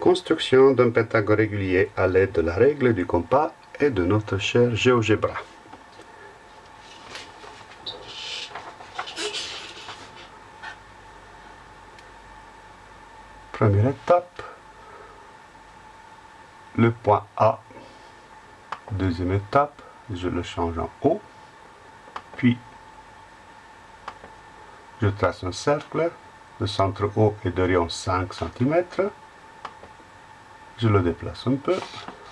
Construction d'un pentagone régulier à l'aide de la règle du compas et de notre cher GeoGebra. Première étape, le point A. Deuxième étape, je le change en haut. Puis, je trace un cercle. Le centre haut est de rayon 5 cm. Je le déplace un peu,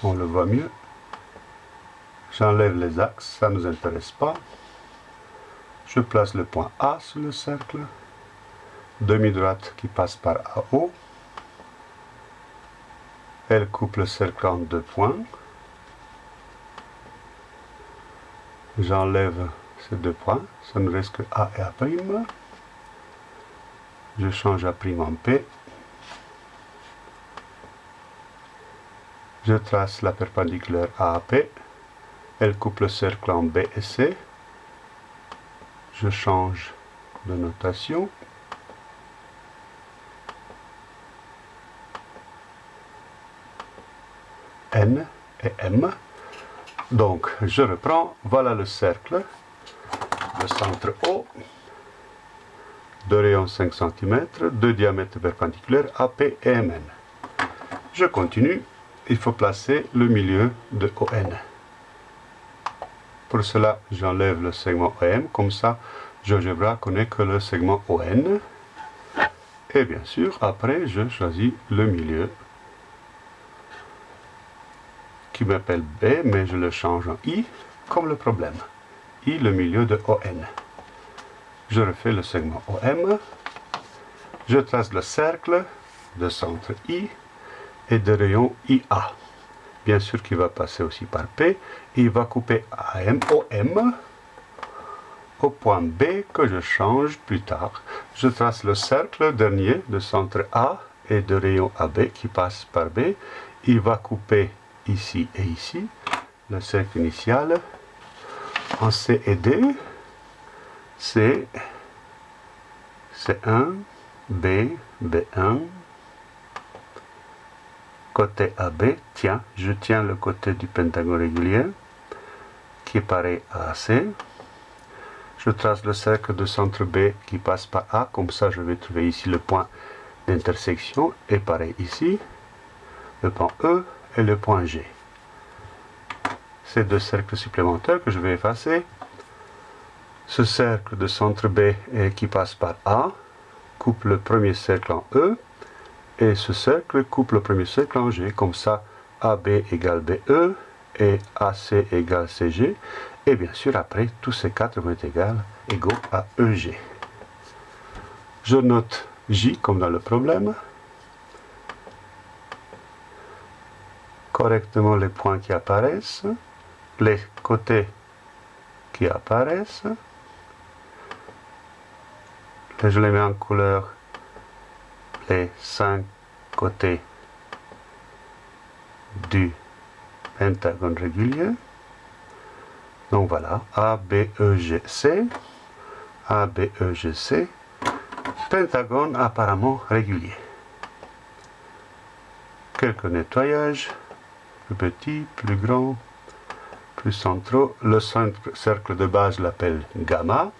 on le voit mieux. J'enlève les axes, ça ne nous intéresse pas. Je place le point A sur le cercle. Demi-droite qui passe par AO. Elle coupe le cercle en deux points. J'enlève ces deux points, ça ne reste que A et A'. Je change A' en P. Je trace la perpendiculaire AAP. Elle coupe le cercle en B et C. Je change de notation. N et M. Donc, je reprends. Voilà le cercle. Le centre O. De rayon 5 cm. Deux diamètres perpendiculaires AP et MN. Je continue il faut placer le milieu de ON. Pour cela, j'enlève le segment OM, comme ça, GeoGebra connaît que le segment ON. Et bien sûr, après, je choisis le milieu qui m'appelle B, mais je le change en I, comme le problème. I, le milieu de ON. Je refais le segment OM. Je trace le cercle de centre I et de rayon IA. Bien sûr qu'il va passer aussi par P. il va couper AM, OM au point B que je change plus tard. Je trace le cercle dernier de centre A et de rayon AB qui passe par B. Il va couper ici et ici le cercle initial en C et D. C, C1, B, B1, côté AB, tiens, je tiens le côté du pentagone régulier, qui est pareil à AC. Je trace le cercle de centre B qui passe par A, comme ça je vais trouver ici le point d'intersection, et pareil ici, le point E et le point G. Ces deux cercles supplémentaires que je vais effacer. Ce cercle de centre B qui passe par A coupe le premier cercle en E, et ce cercle coupe le premier cercle en G, comme ça AB égale BE et AC égale CG. Et bien sûr, après, tous ces quatre vont être égaux à EG. Je note J comme dans le problème. Correctement les points qui apparaissent, les côtés qui apparaissent. Je les mets en couleur les cinq côtés du pentagone régulier. Donc voilà, A, B, E, G, C, A, B, E, G, C, pentagone apparemment régulier. Quelques nettoyages, plus petits, plus grands, plus centraux. Le cercle de base l'appelle gamma,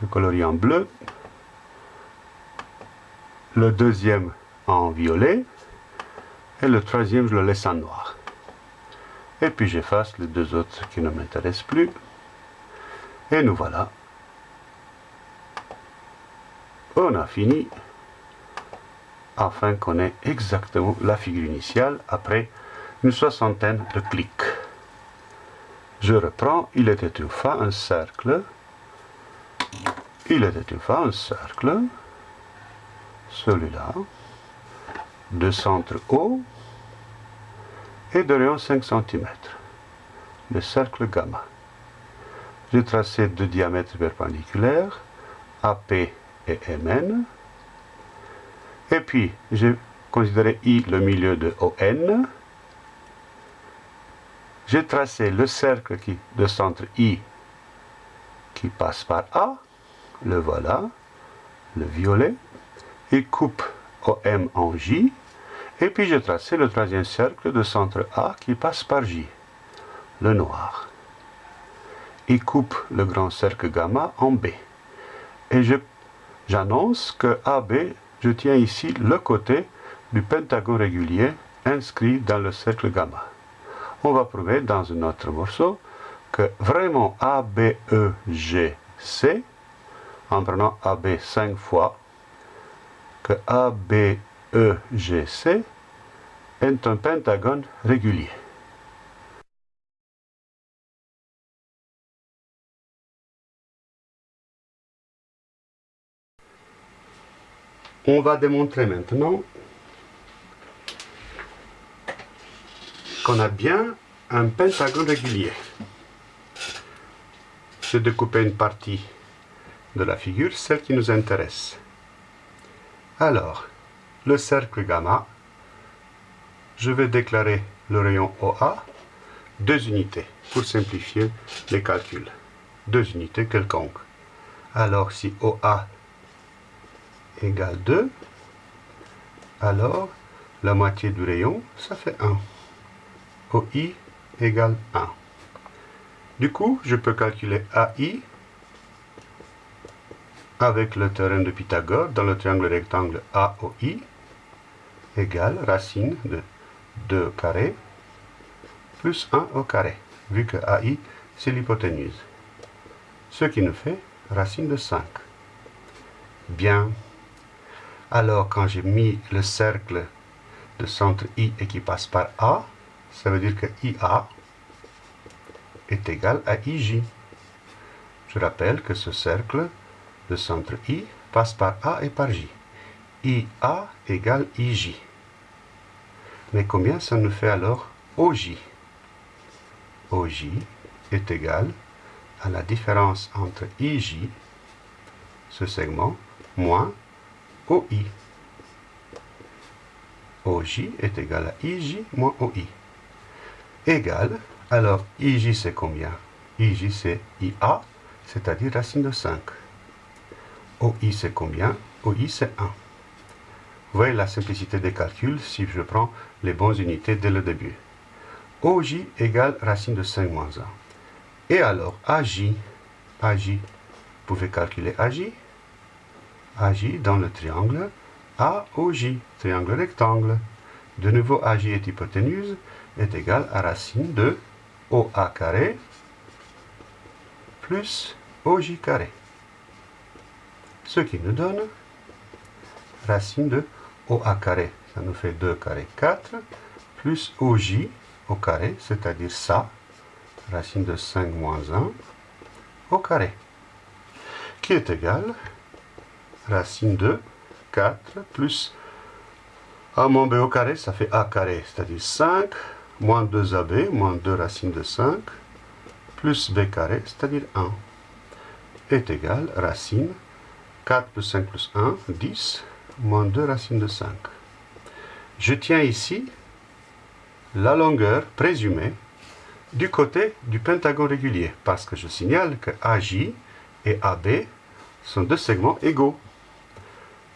je colorie en bleu le deuxième en violet, et le troisième je le laisse en noir. Et puis j'efface les deux autres qui ne m'intéressent plus. Et nous voilà. On a fini afin qu'on ait exactement la figure initiale après une soixantaine de clics. Je reprends, il était une fois un cercle, il était une fois un cercle, celui-là, de centre haut et de rayon 5 cm, le cercle gamma. J'ai tracé deux diamètres perpendiculaires, AP et MN, et puis j'ai considéré I le milieu de ON, j'ai tracé le cercle qui, de centre I qui passe par A, le voilà, le violet, il coupe OM en J, Et puis je trace le troisième cercle de centre A qui passe par J, le noir. Il coupe le grand cercle gamma en B. Et j'annonce que AB, je tiens ici le côté du pentagone régulier inscrit dans le cercle gamma. On va prouver dans un autre morceau que vraiment ABEGC, en prenant AB 5 fois, que ABEGC est un pentagone régulier. On va démontrer maintenant qu'on a bien un pentagone régulier. Je découper une partie de la figure, celle qui nous intéresse. Alors, le cercle gamma, je vais déclarer le rayon OA, deux unités, pour simplifier les calculs. Deux unités quelconques. Alors, si OA égale 2, alors la moitié du rayon, ça fait 1. OI égale 1. Du coup, je peux calculer AI avec le théorème de Pythagore dans le triangle rectangle AOI égale racine de 2 carré plus 1 au carré, vu que AI c'est l'hypoténuse. Ce qui nous fait racine de 5. Bien. Alors quand j'ai mis le cercle de centre I et qui passe par A, ça veut dire que IA est égal à IJ. Je rappelle que ce cercle de centre I passe par A et par J. IA égale IJ. Mais combien ça nous fait alors OJ OJ est égal à la différence entre IJ, ce segment, moins OI. OJ est égal à IJ moins OI égale, alors IJ c'est combien? IJ c'est IA, c'est-à-dire racine de 5. OI c'est combien? OI c'est 1. Vous voyez la simplicité des calculs si je prends les bonnes unités dès le début. OJ égale racine de 5 moins 1. Et alors AJ, AJ, vous pouvez calculer AJ. AJ dans le triangle AOJ, triangle rectangle. De nouveau AJ est hypoténuse est égal à racine de OA carré plus OJ carré. Ce qui nous donne racine de OA carré, ça nous fait 2 carré 4, plus OJ au carré, c'est-à-dire ça, racine de 5 moins 1 au carré, qui est égal racine de 4 plus A moins B au carré, ça fait A carré, c'est-à-dire 5 moins 2ab, moins 2 racines de 5, plus b carré, c'est-à-dire 1, est égal racine 4 plus 5 plus 1, 10, moins 2 racines de 5. Je tiens ici la longueur présumée du côté du pentagone régulier, parce que je signale que AJ et AB sont deux segments égaux.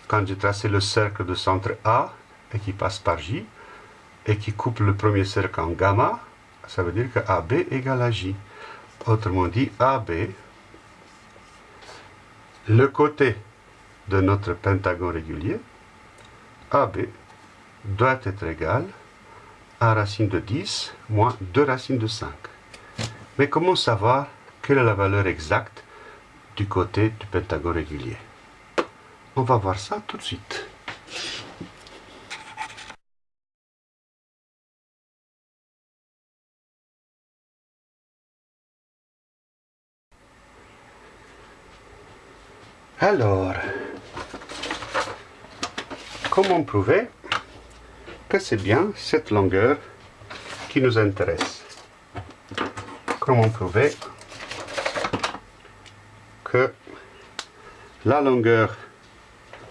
Quand j'ai tracé le cercle de centre A et qui passe par J, et qui coupe le premier cercle en gamma, ça veut dire que AB égale à J. Autrement dit, AB, le côté de notre pentagone régulier, AB doit être égal à racine de 10 moins 2 racines de 5. Mais comment savoir quelle est la valeur exacte du côté du pentagone régulier? On va voir ça tout de suite. Alors, comment prouver que c'est bien cette longueur qui nous intéresse? Comment prouver que la longueur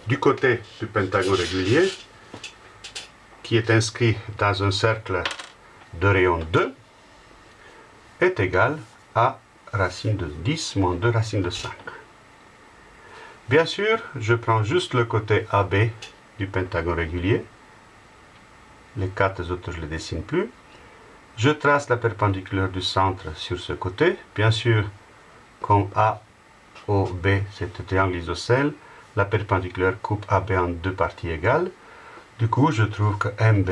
du côté du pentagone régulier, qui est inscrit dans un cercle de rayon 2, est égale à racine de 10 moins 2 racine de 5. Bien sûr, je prends juste le côté AB du pentagone régulier Les quatre autres, je ne les dessine plus. Je trace la perpendiculaire du centre sur ce côté. Bien sûr, comme AOB, c'est un triangle isocèle, la perpendiculaire coupe AB en deux parties égales. Du coup, je trouve que MB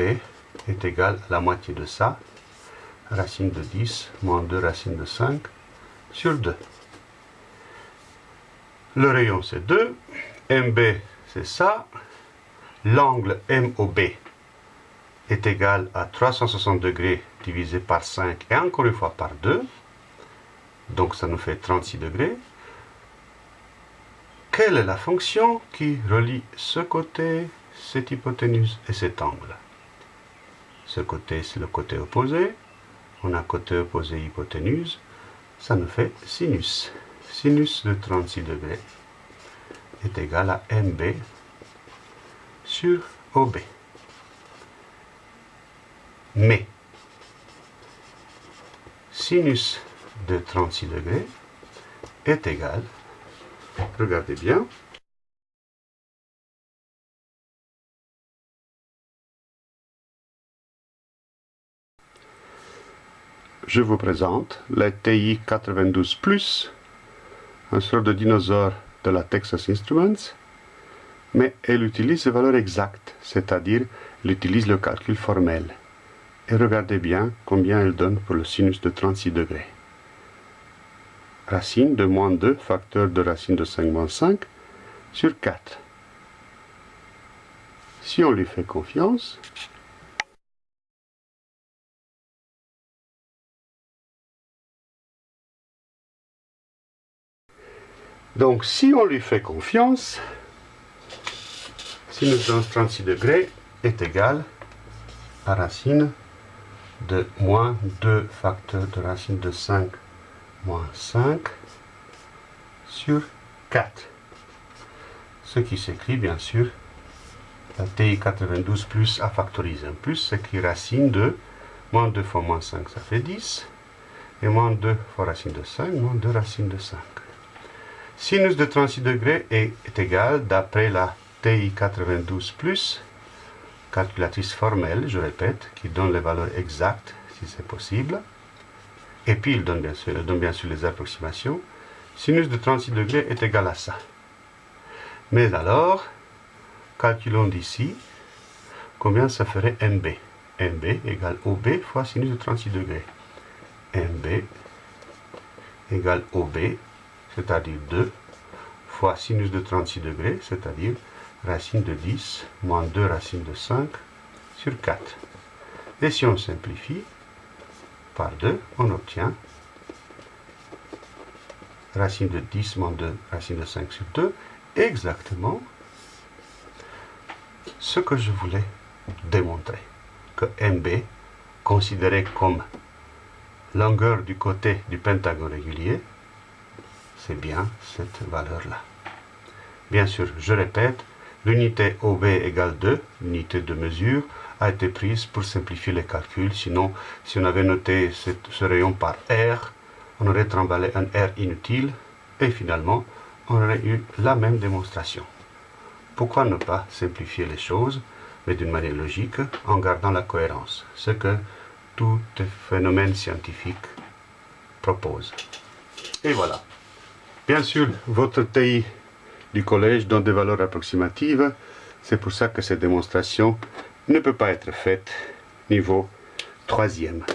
est égal à la moitié de ça. Racine de 10 moins 2 racine de 5 sur 2. Le rayon, c'est 2. MB, c'est ça. L'angle MOB est égal à 360 degrés divisé par 5 et encore une fois par 2. Donc ça nous fait 36 degrés. Quelle est la fonction qui relie ce côté, cette hypoténuse et cet angle? Ce côté, c'est le côté opposé. On a côté opposé hypoténuse. Ça nous fait sinus. Sinus de 36 degrés est égal à MB sur OB. Mais sinus de 36 degrés est égal, regardez bien, je vous présente la TI 92 Plus, un sort de dinosaure de la Texas Instruments, mais elle utilise les valeurs exactes, c'est-à-dire elle utilise le calcul formel. Et regardez bien combien elle donne pour le sinus de 36 degrés. Racine de moins 2 facteur de racine de 5 moins 5 sur 4. Si on lui fait confiance, Donc, si on lui fait confiance, sinus de 36 degrés est égal à racine de moins 2 facteurs de racine de 5 moins 5 sur 4. Ce qui s'écrit bien sûr, la TI 92 plus à factoriser. Un plus s'écrit racine de moins 2 fois moins 5, ça fait 10. Et moins 2 fois racine de 5, moins 2 racine de 5. Sinus de 36 degrés est, égal, d'après la TI 92 plus, calculatrice formelle, je répète, qui donne les valeurs exactes, si c'est possible. Et puis, il donne bien, sûr, donne bien sûr les approximations. Sinus de 36 degrés est égal à ça. Mais alors, calculons d'ici combien ça ferait MB. MB égale OB fois sinus de 36 degrés. MB égale OB, c'est-à-dire 2, fois sinus de 36 degrés, c'est-à-dire racine de 10 moins 2 racine de 5 sur 4. Et si on simplifie par 2, on obtient racine de 10 moins 2 racine de 5 sur 2, exactement ce que je voulais démontrer. Que MB, considéré comme longueur du côté du pentagone régulier, c'est bien cette valeur-là. Bien sûr, je répète, L'unité OB égale 2, l'unité de mesure, a été prise pour simplifier les calculs. Sinon, si on avait noté ce rayon par R, on aurait trimballé un R inutile et finalement, on aurait eu la même démonstration. Pourquoi ne pas simplifier les choses, mais d'une manière logique, en gardant la cohérence, ce que tout phénomène scientifique propose. Et voilà. Bien sûr, votre TI du collège donne des valeurs approximatives. C'est pour ça que cette démonstration ne peut pas être faite niveau troisième.